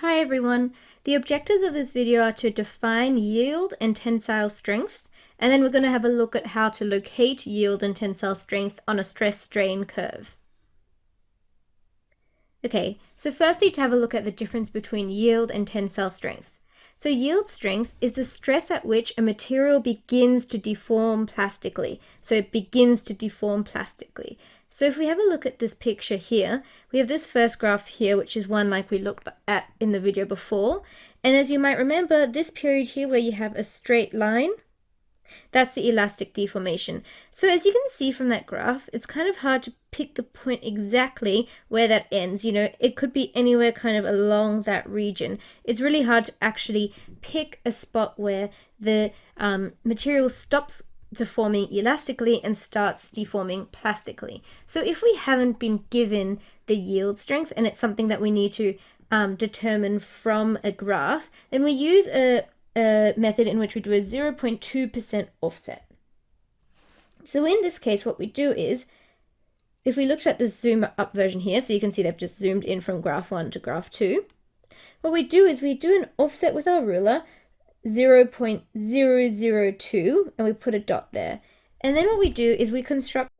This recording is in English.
Hi everyone! The objectives of this video are to define yield and tensile strength, and then we're going to have a look at how to locate yield and tensile strength on a stress strain curve. Okay, so firstly to have a look at the difference between yield and tensile strength. So yield strength is the stress at which a material begins to deform plastically. So it begins to deform plastically. So if we have a look at this picture here, we have this first graph here, which is one like we looked at in the video before. And as you might remember, this period here where you have a straight line, that's the elastic deformation. So as you can see from that graph, it's kind of hard to pick the point exactly where that ends. You know, it could be anywhere kind of along that region. It's really hard to actually pick a spot where the um, material stops deforming elastically and starts deforming plastically. So if we haven't been given the yield strength and it's something that we need to um, determine from a graph, then we use a, a method in which we do a 0.2% offset. So in this case, what we do is, if we looked at the zoom up version here, so you can see they've just zoomed in from graph one to graph two, what we do is we do an offset with our ruler 0.002 and we put a dot there. And then what we do is we construct